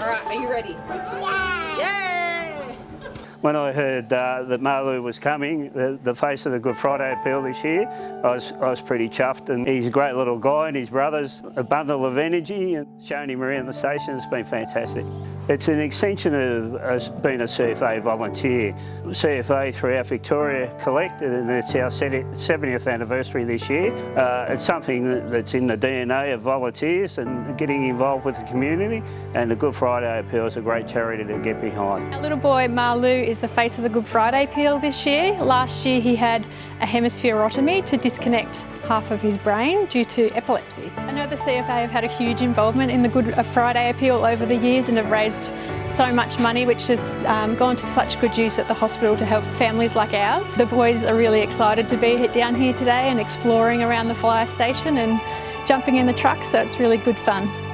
All right, are you ready? Yeah! When I heard uh, that Marlou was coming, the, the face of the Good Friday appeal this year, I was, I was pretty chuffed and he's a great little guy and his brother's a bundle of energy and showing him around the station has been fantastic. It's an extension of us being a CFA volunteer. CFA throughout Victoria collected and it's our 70th anniversary this year. Uh, it's something that's in the DNA of volunteers and getting involved with the community and the Good Friday Appeal is a great charity to get behind. Our little boy Marlou is the face of the Good Friday Appeal this year. Last year he had a hemispherotomy to disconnect half of his brain due to epilepsy. I know the CFA have had a huge involvement in the Good Friday Appeal over the years and have raised so much money which has um, gone to such good use at the hospital to help families like ours. The boys are really excited to be down here today and exploring around the fire station and jumping in the truck so it's really good fun.